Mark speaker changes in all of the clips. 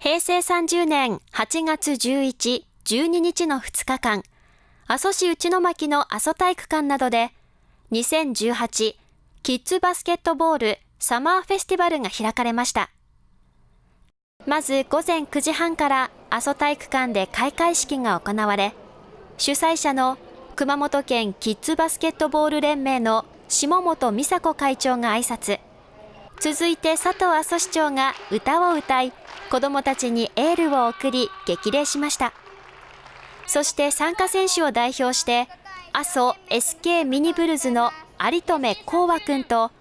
Speaker 1: 平成30年8月11、12日の2日間、阿蘇市内巻の阿蘇体育館などで、2018キッズバスケットボールサマーフェスティバルが開かれました。まず午前9時半から阿蘇体育館で開会式が行われ、主催者の熊本県キッズバスケットボール連盟の下本美佐子会長が挨拶。続いて佐藤阿蘇市長が歌を歌い、子どもたちにエールを送り激励しました。そして参加選手を代表して、阿蘇 SK ミニブルズの有留光和くんと、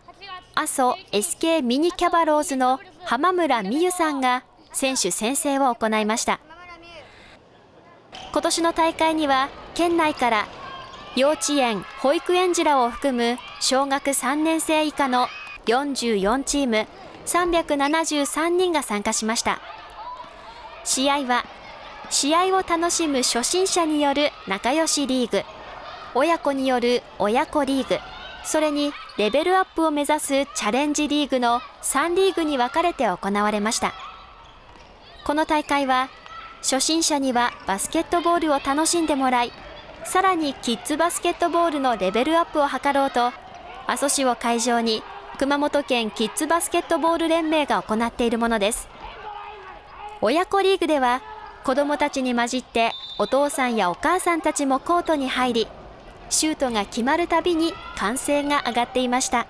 Speaker 1: 阿蘇 SK ミニキャバローズの浜村美優さんが選手宣誓を行いました。今年の大会には県内から幼稚園、保育園児らを含む小学3年生以下の44チーム373人が参加しました。試合は試合を楽しむ初心者による仲良しリーグ、親子による親子リーグ、それにレベルアップを目指すチャレンジリーグの3リーグに分かれて行われました。この大会は初心者にはバスケットボールを楽しんでもらい、さらにキッズバスケットボールのレベルアップを図ろうと、阿蘇市を会場に熊本県キッズバスケットボール連盟が行っているものです。親子リーグでは子どもたちに混じってお父さんやお母さんたちもコートに入りシュートが決まるたびに歓声が上がっていました。